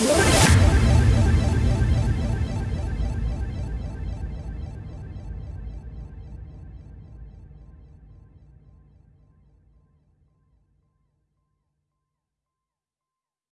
Yeah.